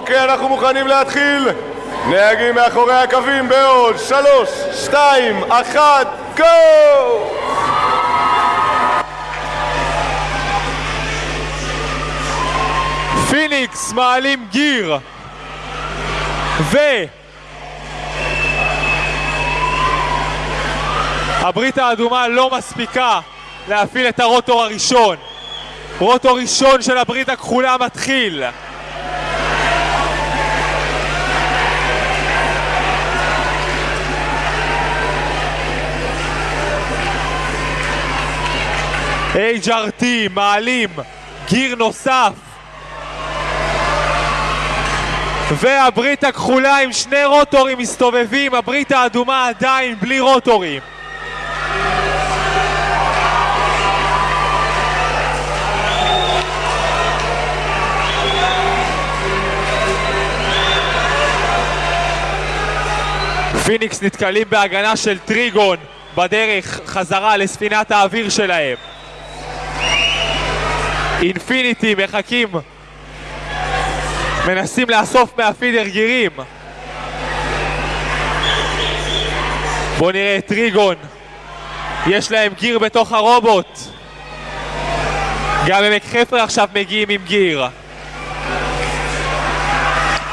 אוקיי, אנחנו מוכנים להתחיל. נהגים מאחורי הקווים בעוד שלוש, שתיים, אחת, גו! פיניקס מעלים גיר ו... הברית האדומה לא מספיקה להפעיל את הרוטור הראשון רוטור ראשון של הברית הכחולה מתחיל HRT מעלים גיר נוסף והברית הכחולה עם שני רוטורים מסתובבים, הברית האדומה עדיין בלי רוטורים. פיניקס נתקלים בהגנה של טריגון בדרך חזרה לספינת האוויר שלהם. אינפיניטי מחכים. מנסים לאסוף מה feeder gears בואו נראה את טריגון. יש להם gear בתוך הרובוט. גם עמק חפר עכשיו מגיעים עם gear.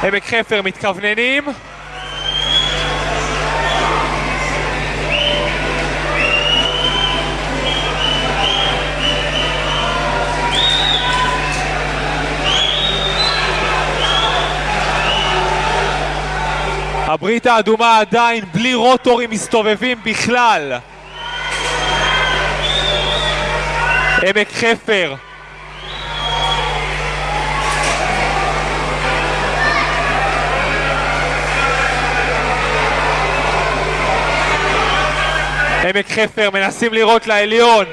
עמק חפר מתכווננים הברית האדומה עדיין בלי רוטורים מסתובבים בכלל. עמק חפר. עמק חפר מנסים לירות לעליון.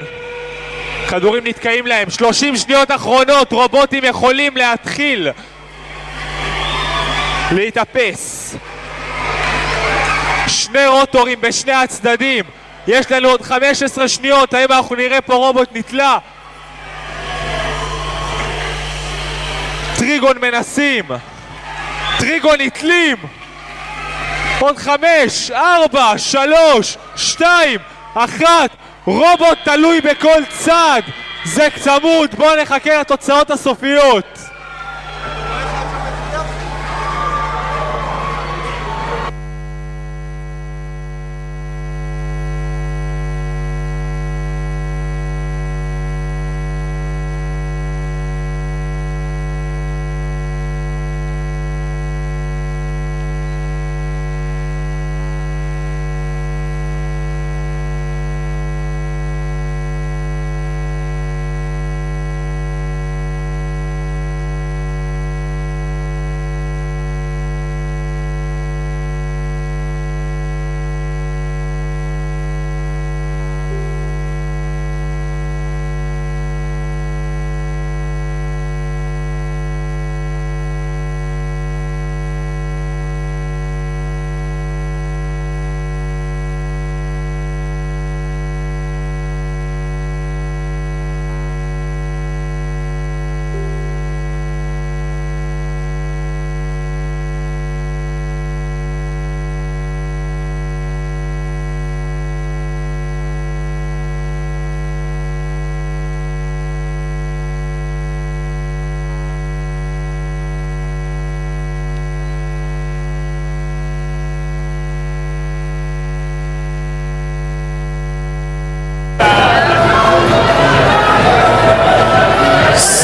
כדורים נתקעים להם. 30 שניות אחרונות רובוטים יכולים להתחיל להתאפס שני רוטורים בשני הצדדים. יש לנו עוד 15 שניות, האם אנחנו נראה פה רובוט נתלה? טריגון מנסים. טריגון נתלים. עוד חמש, ארבע, שלוש, שתיים, אחת. רובוט תלוי בכל צד. זה צמוד, בואו נחכה לתוצאות הסופיות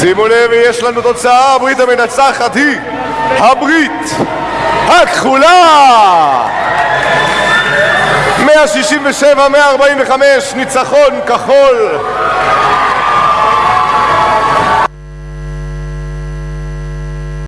שימו לב, יש לנו תוצאה, הברית המנצחת היא הברית הכחולה! 167-145, ניצחון כחול